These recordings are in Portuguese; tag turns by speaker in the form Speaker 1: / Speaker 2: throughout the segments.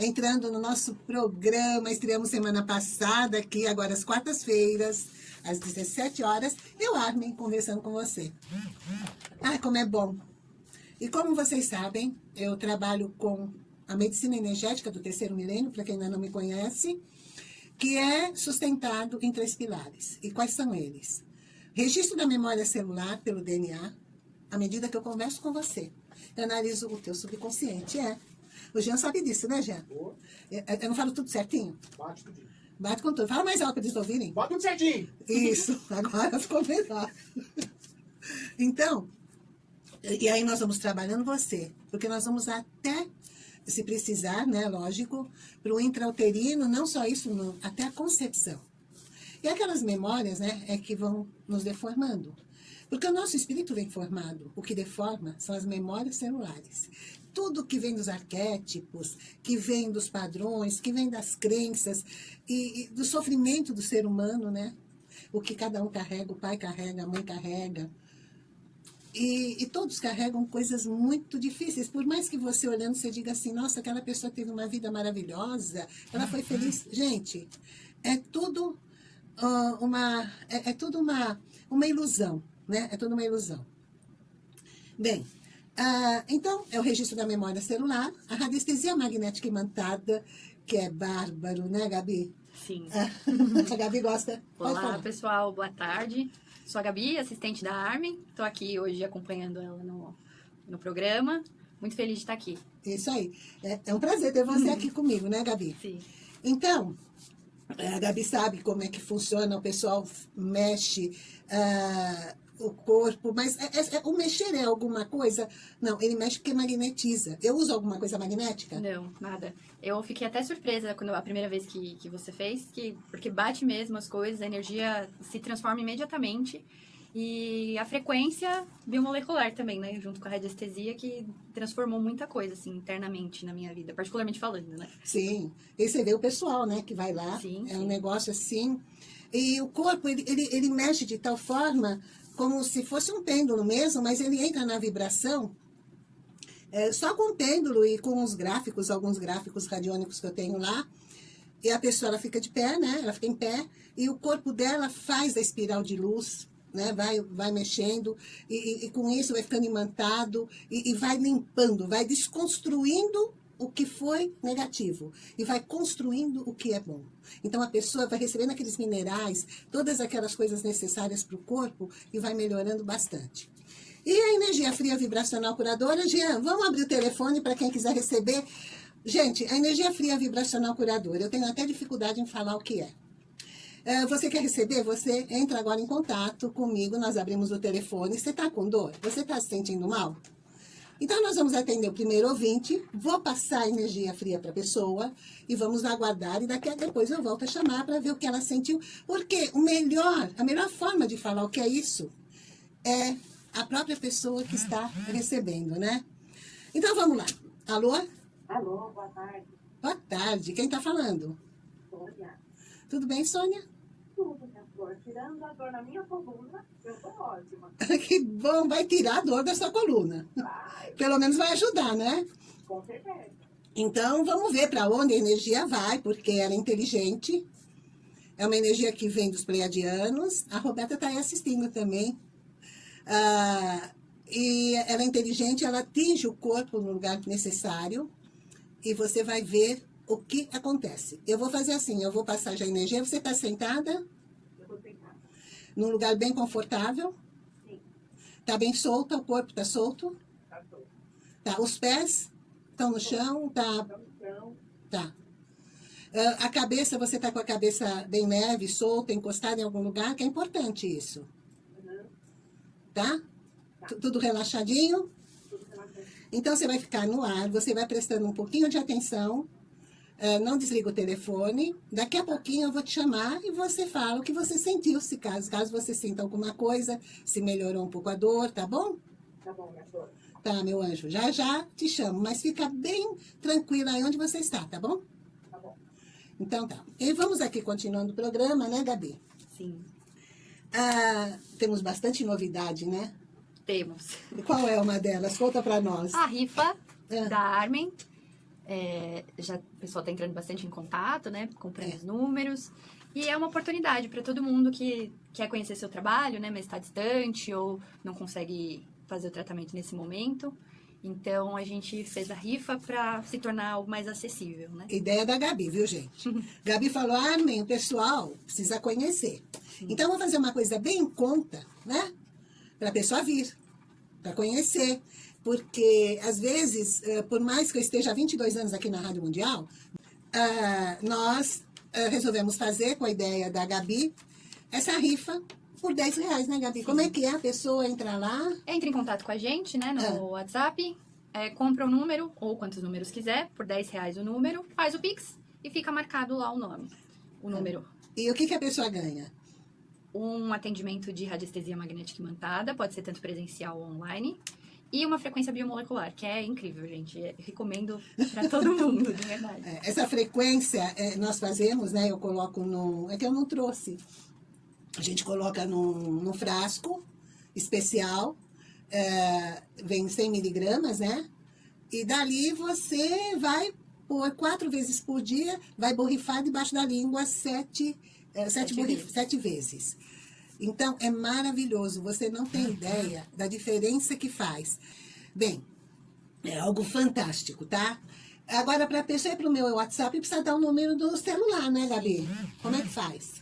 Speaker 1: entrando no nosso programa. Estreamos semana passada aqui, agora às quartas-feiras, às 17 horas. Eu, Armin, conversando com você. Ai, como é bom. E como vocês sabem, eu trabalho com a medicina energética do terceiro milênio, para quem ainda não me conhece, que é sustentado em três pilares. E quais são eles? Registro da memória celular pelo DNA, à medida que eu converso com você. Eu analiso o teu subconsciente, é. O Jean sabe disso, né, Jean? Eu, eu não falo tudo certinho?
Speaker 2: Bate tudo.
Speaker 1: Bate com tudo. Fala mais alto para eles ouvirem.
Speaker 2: Bate tudo certinho.
Speaker 1: Isso, agora ficou melhor. Então, e aí nós vamos trabalhando você, porque nós vamos até, se precisar, né, lógico, para o intrauterino, não só isso, não, até a concepção. E aquelas memórias, né, é que vão nos deformando. Porque o nosso espírito vem formado. O que deforma são as memórias celulares. Tudo que vem dos arquétipos, que vem dos padrões, que vem das crenças e, e do sofrimento do ser humano, né? O que cada um carrega, o pai carrega, a mãe carrega. E, e, todos carregam coisas muito difíceis. Por mais que você olhando, você diga assim, nossa, aquela pessoa teve uma vida maravilhosa, ela foi feliz. Gente, é tudo uh, uma, é, é tudo uma, uma ilusão né? É tudo uma ilusão. Bem, uh, então, é o registro da memória celular, a radiestesia magnética imantada, que é bárbaro, né, Gabi?
Speaker 3: Sim.
Speaker 1: a Gabi gosta.
Speaker 3: Olá, pessoal, boa tarde. Sou a Gabi, assistente da Armin. Estou aqui hoje acompanhando ela no, no programa. Muito feliz de estar aqui.
Speaker 1: Isso aí. É, é um prazer ter você aqui comigo, né, Gabi?
Speaker 3: Sim.
Speaker 1: Então, a Gabi sabe como é que funciona, o pessoal mexe uh, o corpo, mas é, é, é, o mexer é alguma coisa? Não, ele mexe porque magnetiza. Eu uso alguma coisa magnética?
Speaker 3: Não, nada. Eu fiquei até surpresa quando a primeira vez que, que você fez, que, porque bate mesmo as coisas, a energia se transforma imediatamente. E a frequência biomolecular também, né? Junto com a radiestesia, que transformou muita coisa, assim, internamente na minha vida, particularmente falando, né?
Speaker 1: Sim. E você vê o pessoal, né, que vai lá.
Speaker 3: Sim,
Speaker 1: é
Speaker 3: sim.
Speaker 1: um negócio assim. E o corpo, ele, ele, ele mexe de tal forma como se fosse um pêndulo mesmo, mas ele entra na vibração é, só com o pêndulo e com os gráficos, alguns gráficos radiônicos que eu tenho lá. E a pessoa ela fica de pé, né? Ela fica em pé e o corpo dela faz a espiral de luz, né? Vai, vai mexendo e, e, e com isso vai ficando imantado e, e vai limpando, vai desconstruindo o que foi negativo e vai construindo o que é bom. Então, a pessoa vai recebendo aqueles minerais, todas aquelas coisas necessárias para o corpo e vai melhorando bastante. E a energia fria vibracional curadora, Jean, vamos abrir o telefone para quem quiser receber. Gente, a energia fria vibracional curadora, eu tenho até dificuldade em falar o que é. é você quer receber? Você entra agora em contato comigo, nós abrimos o telefone. Você está com dor? Você está se sentindo mal? Então, nós vamos atender o primeiro ouvinte, vou passar energia fria para a pessoa e vamos aguardar e daqui a depois eu volto a chamar para ver o que ela sentiu. Porque o melhor, a melhor forma de falar o que é isso é a própria pessoa que está recebendo, né? Então, vamos lá. Alô?
Speaker 4: Alô, boa tarde.
Speaker 1: Boa tarde. Quem está falando?
Speaker 4: Sônia.
Speaker 1: Tudo bem, Sônia?
Speaker 4: Tudo, Tirando a dor na minha coluna, eu tô ótima.
Speaker 1: que bom, vai tirar a dor da sua coluna.
Speaker 4: Vai,
Speaker 1: Pelo menos vai ajudar, né?
Speaker 4: com certeza.
Speaker 1: Então, vamos ver para onde a energia vai, porque ela é inteligente. É uma energia que vem dos pleiadianos. A Roberta está aí assistindo também. Ah, e ela é inteligente, ela atinge o corpo no lugar necessário. E você vai ver o que acontece. Eu vou fazer assim, eu vou passar já a energia. Você está sentada? Num lugar bem confortável?
Speaker 4: Sim,
Speaker 1: Está bem solta, o corpo está solto?
Speaker 4: tá bom.
Speaker 1: Tá, os pés estão no chão? Tá,
Speaker 4: Então, então,
Speaker 1: tá. Ah, a cabeça, você está com a cabeça bem leve, solta, encostada em algum lugar, que é importante isso,
Speaker 4: uhum,
Speaker 1: tá? Tu- Tudo relaxadinho?
Speaker 4: tudo relaxado.
Speaker 1: Então, você vai ficar no ar, você vai prestando um pouquinho de atenção, não desliga o telefone, daqui a pouquinho eu vou te chamar e você fala o que você sentiu, se caso, caso você sinta alguma coisa, se melhorou um pouco a dor, tá bom?
Speaker 4: Tá bom, minha flor.
Speaker 1: Tá, meu anjo, já já te chamo, mas fica bem tranquila aí onde você está, tá bom?
Speaker 4: Tá bom.
Speaker 1: Então tá. E vamos aqui continuando o programa, né, Gabi?
Speaker 3: Sim,
Speaker 1: Ah, temos bastante novidade, né?
Speaker 3: temos.
Speaker 1: Qual é uma delas? Conta pra nós.
Speaker 3: A rifa
Speaker 1: É.
Speaker 3: da Armin. É, já o pessoal está entrando bastante em contato, né? Comprando
Speaker 1: É.
Speaker 3: os números. E é uma oportunidade para todo mundo que quer conhecer seu trabalho, né? Mas está distante ou não consegue fazer o tratamento nesse momento. Então a gente fez a rifa para se tornar algo mais acessível, né?
Speaker 1: Ideia da Gabi, viu, gente? Gabi falou, Armin, o pessoal precisa conhecer. Então, eu vou fazer uma coisa bem em conta, né? Para a pessoa vir, para conhecer. Porque, às vezes, eh, por mais que eu esteja há 22 anos aqui na Rádio Mundial, ah, nós ah, resolvemos fazer, com a ideia da Gabi, essa rifa por 10 reais, né, Gabi? Como é que é? A pessoa entra lá,
Speaker 3: Entre em contato com a gente, né, no
Speaker 1: Ah.
Speaker 3: WhatsApp, é, compra o número, ou quantos números quiser, por 10 reais o número, faz o Pix e fica marcado lá o nome. O número.
Speaker 1: e o que, que a pessoa ganha?
Speaker 3: Um atendimento de radiestesia magnética imantada, pode ser tanto presencial ou online. E uma frequência biomolecular, que é incrível, gente. Eu recomendo pra todo mundo, de verdade.
Speaker 1: É, essa frequência é, nós fazemos, né? Eu coloco no. É que eu não trouxe. A gente coloca num, num frasco especial, é, vem 100 miligramas, né? E dali você vai pôr quatro vezes por dia, vai borrifar debaixo da língua sete, é, sete,
Speaker 3: Sete
Speaker 1: borrif-
Speaker 3: vezes.
Speaker 1: sete vezes. Então, é maravilhoso. Você não tem ideia da diferença que faz. Bem, é algo fantástico, tá? Agora, para ir para o meu WhatsApp, precisa dar o número do celular, né, Gabi? Como é que faz?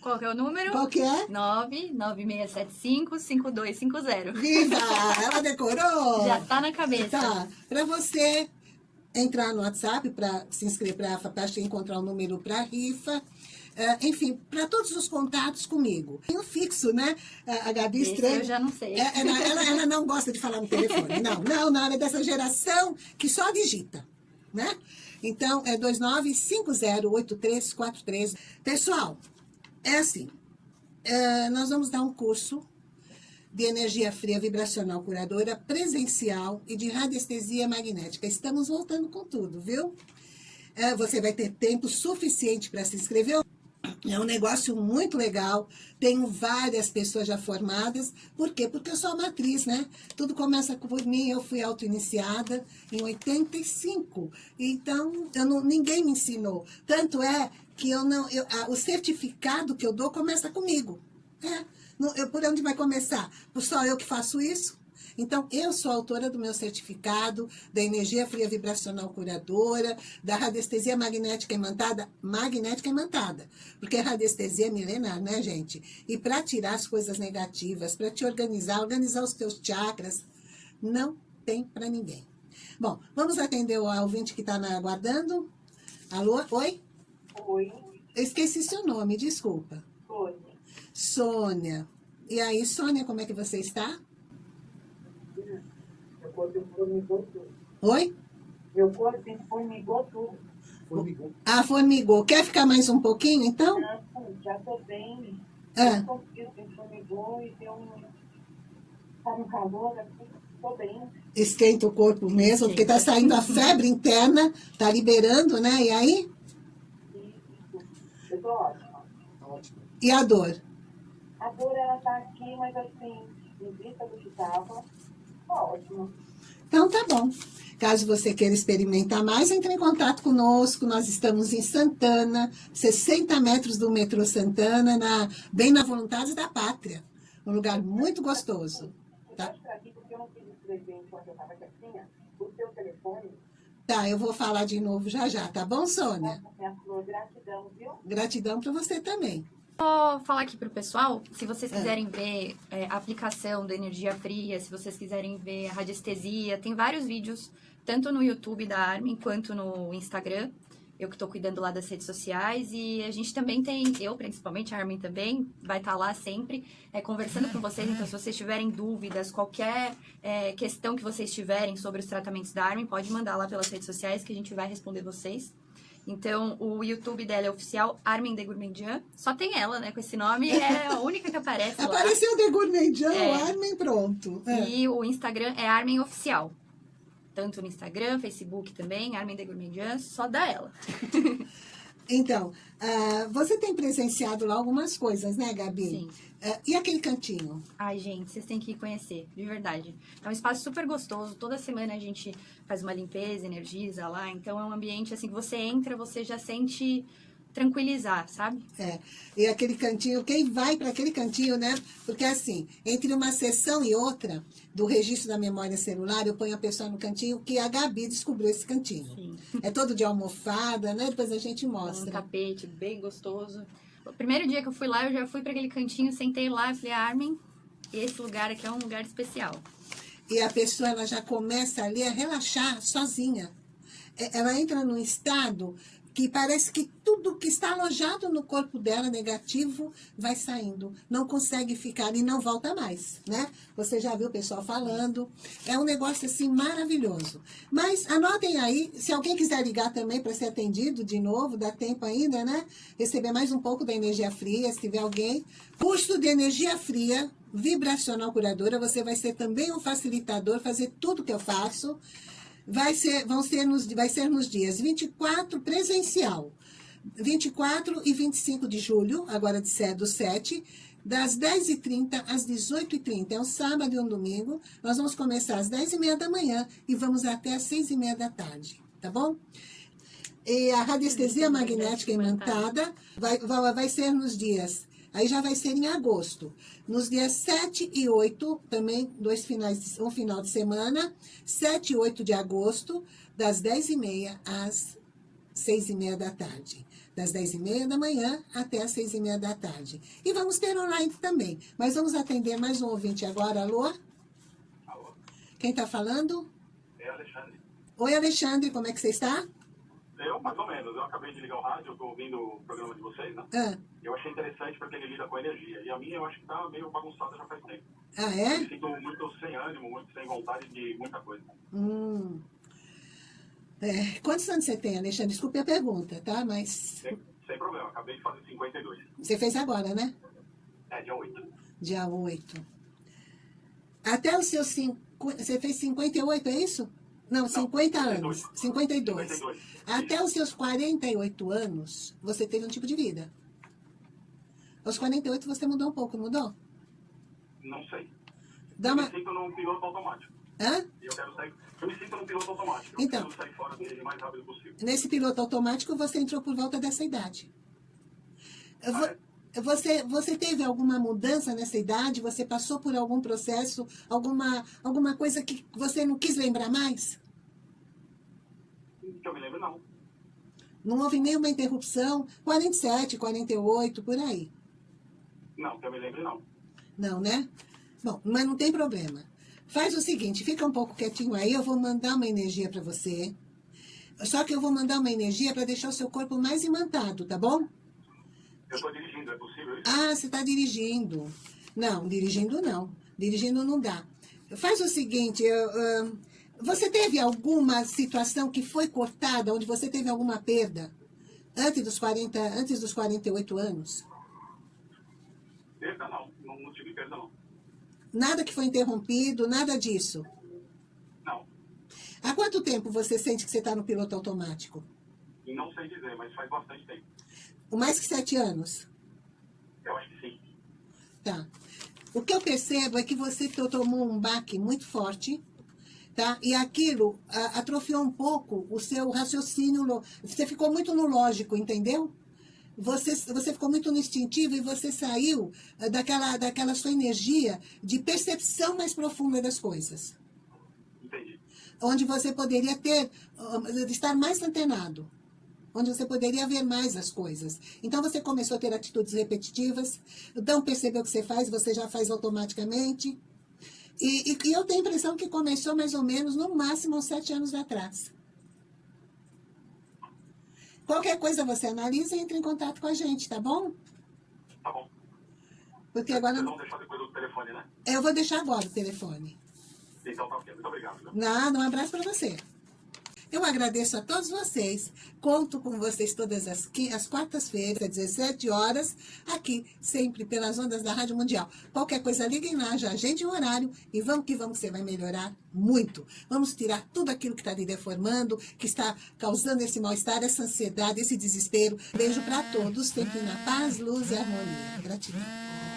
Speaker 3: Qual que é o número?
Speaker 1: Qual que é?
Speaker 3: 99675-5250.
Speaker 1: Viva! Ela decorou!
Speaker 3: Já tá na cabeça.
Speaker 1: Tá. Para você entrar no WhatsApp, para se inscrever, para encontrar o número para rifa. Eh, enfim, para todos os contatos comigo. Tem o fixo, né? A Gabi
Speaker 3: Esse
Speaker 1: estranha.
Speaker 3: eu já não sei.
Speaker 1: É, ela, ela- ela não gosta de falar no telefone. Não, não, não. Ela é dessa geração que só digita, né? Então, é 29508343. Pessoal, é assim. é, nós vamos dar um curso de energia fria vibracional curadora presencial e de radiestesia magnética. Estamos voltando com tudo, viu? É, você vai ter tempo suficiente para se inscrever. É um negócio muito legal. Tenho várias pessoas já formadas. Por quê? Porque eu sou a matriz, né? Tudo começa por mim. Eu fui auto-iniciada em 85. Então, eu não, ninguém me ensinou. Tanto é que eu não, eu- a- o certificado que eu dou começa comigo. É. Não, eu, por onde vai começar? Só eu que faço isso? Então, eu sou autora do meu certificado da energia fria vibracional curadora, da radiestesia magnética imantada, magnética imantada, porque radiestesia é milenar, né, gente? E para tirar as coisas negativas, para te organizar, organizar os teus chakras, não tem para ninguém. Bom, vamos atender o ouvinte que está aguardando. Alô? Oi?
Speaker 4: Oi,
Speaker 1: Eu esqueci seu nome, desculpa.
Speaker 4: Sônia.
Speaker 1: Sônia. E aí, Sônia, como é que você está?
Speaker 4: Meu corpo formigou tudo.
Speaker 1: Oi?
Speaker 4: Meu corpo formigou tudo.
Speaker 1: Ah, formigou. Quer ficar mais um pouquinho, então?
Speaker 4: Não, já tô bem.
Speaker 1: Ah.
Speaker 4: Eu consegui, formigou e deu um... Tá no calor aqui, tô bem.
Speaker 1: Esquenta o corpo mesmo, porque tá saindo a febre interna, tá liberando, né? E aí?
Speaker 4: Isso. Eu tô ótima.
Speaker 1: E a dor?
Speaker 4: A dor, ela tá aqui, mas assim, em vista do que tava, tá ótimo.
Speaker 1: Então tá bom. Caso você queira experimentar mais, entre em contato conosco. Nós estamos em Santana, 60 metros do metrô Santana, na, bem na Voluntários da Pátria. Um lugar muito gostoso. Tá.
Speaker 4: Tá. eu
Speaker 1: vou falar de novo já já, tá bom, Sônia?
Speaker 4: gratidão, viu?
Speaker 1: Gratidão para você também.
Speaker 3: Vou falar aqui pro pessoal, se vocês
Speaker 1: É.
Speaker 3: quiserem ver é, a aplicação da energia fria, se vocês quiserem ver a radiestesia, tem vários vídeos, tanto no YouTube da Armin quanto no Instagram. Eu que tô cuidando lá das redes sociais e a gente também tem, eu principalmente, a Armin também, vai estar lá sempre é, conversando com vocês. Então, se vocês tiverem dúvidas, qualquer é, questão que vocês tiverem sobre os tratamentos da Armin, pode mandar lá pelas redes sociais que a gente vai responder vocês. Então, o YouTube dela é oficial Armin de Gourmandian. Só tem ela, né, com esse nome. É a única que aparece lá.
Speaker 1: Apareceu The Gourmandjan,
Speaker 3: É.
Speaker 1: o Armin, pronto. É.
Speaker 3: E o Instagram é Armin Oficial. Tanto no Instagram, Facebook também, Armin de Gourmandian, só dá ela.
Speaker 1: Então, ah, você tem presenciado lá algumas coisas, né, Gabi?
Speaker 3: Sim.
Speaker 1: Ah, e aquele cantinho?
Speaker 3: Ai, gente, vocês têm que conhecer, de verdade. É um espaço super gostoso. Toda semana a gente faz uma limpeza, energiza lá. Então é um ambiente assim que você entra, você já sente tranquilizar, sabe?
Speaker 1: É, e aquele cantinho, quem vai para aquele cantinho, né? Porque assim, entre uma sessão e outra, do registro da memória celular, eu ponho a pessoa no cantinho que a Gabi descobriu esse cantinho.
Speaker 3: Sim.
Speaker 1: É todo de almofada, né? Depois a gente
Speaker 3: Um
Speaker 1: mostra.
Speaker 3: tapete bem gostoso. O primeiro dia que eu fui lá, eu já fui para aquele cantinho, sentei lá e falei, Armin, esse lugar aqui é um lugar especial.
Speaker 1: E a pessoa ela já começa ali a relaxar sozinha. É, Ela entra num estado que parece que tudo que está alojado no corpo dela, negativo, vai saindo. Não consegue ficar e não volta mais, né? Você já viu o pessoal falando. É um negócio, assim, maravilhoso. Mas anotem aí, se alguém quiser ligar também para ser atendido de novo, dá tempo ainda, né? Receber mais um pouco da energia fria, se tiver alguém. Custo de energia fria, vibracional curadora, você vai ser também um facilitador, fazer tudo que eu faço. Vai ser, vão ser nos, vai ser nos dias 24 presencial, 24 e 25 de julho, agora de sé- do 7, das 10h30 às 18h30. É um sábado e um domingo. Nós vamos começar às 10h30 da manhã e vamos até às 6h30 da tarde, tá bom? E a radiestesia magnética imantada vai, vai, vai ser nos dias, aí já vai ser em agosto. Nos dias 7 e 8, também dois finais, um final de semana, 7 e 8 de agosto, das 10h30 às 6h30 da tarde. Das 10h30 da manhã até às 6h30 da tarde. E vamos ter online também. Mas vamos atender mais um ouvinte agora. Alô?
Speaker 2: Alô,
Speaker 1: Quem está falando?
Speaker 2: é Alexandre.
Speaker 1: Oi, Alexandre, como é que você está?
Speaker 2: Eu, mais ou menos, eu acabei de ligar o rádio, eu tô ouvindo o programa de vocês, né?
Speaker 1: Ah,
Speaker 2: Eu achei interessante porque ele lida com energia. E a minha eu acho que tá meio bagunçada já faz tempo.
Speaker 1: ah
Speaker 2: Eu
Speaker 1: é?
Speaker 2: me sinto muito sem ânimo, muito sem vontade de muita coisa.
Speaker 1: Hum. É, quantos anos você tem, Alexandre? Desculpe a pergunta, tá? Mas
Speaker 2: Sem, sem problema, acabei de fazer 52.
Speaker 1: você fez agora, né?
Speaker 2: É, dia 8.
Speaker 1: Dia 8. Até os seus... Cinco, você fez 58, é isso? Não, 50 anos. 52.
Speaker 2: 52.
Speaker 1: Até os seus 48 anos, você teve um tipo de vida. Aos 48 você mudou um pouco, não mudou?
Speaker 2: Não sei.
Speaker 1: Dá
Speaker 2: eu
Speaker 1: uma...
Speaker 2: me sinto num piloto automático.
Speaker 1: Hã?
Speaker 2: Eu quero sair. Eu me sinto num piloto automático. Eu
Speaker 1: Então.
Speaker 2: sair fora dele o mais rápido possível.
Speaker 1: Nesse piloto automático, você entrou por volta dessa idade. Eu vou-
Speaker 2: Ah,
Speaker 1: Você, você teve alguma mudança nessa idade? Você passou por algum processo? Alguma, alguma coisa que você não quis lembrar mais?
Speaker 2: Que eu me lembro, não.
Speaker 1: Não houve nenhuma interrupção? 47, 48, por aí.
Speaker 2: Não, que eu me lembro, não.
Speaker 1: Não, né? Bom, mas não tem problema. Faz o seguinte, fica um pouco quietinho aí, eu vou mandar uma energia para você. Só que eu vou mandar uma energia para deixar o seu corpo mais imantado, tá bom?
Speaker 2: Eu tô dirigindo, é possível isso?
Speaker 1: Ah, você está dirigindo. Não, dirigindo não. Dirigindo não dá. Faz o seguinte, eu, você teve alguma situação que foi cortada, onde você teve alguma perda antes dos 40, antes dos 48 anos?
Speaker 2: Perda, não. não. Não tive perda, não.
Speaker 1: Nada que foi interrompido, nada disso.
Speaker 2: Não.
Speaker 1: Há quanto tempo você sente que você está no piloto automático?
Speaker 2: Não sei dizer, mas faz bastante tempo.
Speaker 1: O mais que sete anos?
Speaker 2: Eu acho que sim.
Speaker 1: Tá. O que eu percebo é que você to- tomou um baque muito forte, tá? E aquilo atrofiou um pouco o seu raciocínio. Você ficou muito no lógico, entendeu? Você, você ficou muito no instintivo e você saiu ah, daquela, daquela sua energia de percepção mais profunda das coisas.
Speaker 2: Entendi.
Speaker 1: Onde você poderia ter, ah, estar mais antenado. Onde você poderia ver mais as coisas. Então você começou a ter atitudes repetitivas, não percebeu o que você faz, você já faz automaticamente. E, e- e eu tenho a impressão que começou mais ou menos, no máximo, uns sete anos atrás. Qualquer coisa você analisa e entra em contato com a gente, tá bom?
Speaker 2: Tá bom.
Speaker 1: Porque agora.
Speaker 2: Vocês vão deixar depois do telefone, né?
Speaker 1: Eu vou deixar agora o telefone.
Speaker 2: Então tá ok. Muito obrigado. viu?
Speaker 1: Nada, um abraço para você. Eu agradeço a todos vocês. Conto com vocês todas as, as quartas-feiras, às 17 horas, aqui, sempre pelas ondas da Rádio Mundial. Qualquer coisa, liguem lá, já agende um horário e vamos que vamos, que você vai melhorar muito. Vamos tirar tudo aquilo que está lhe deformando, que está causando esse mal-estar, essa ansiedade, esse desespero. Beijo para todos, sempre na paz, luz e harmonia. Gratidão.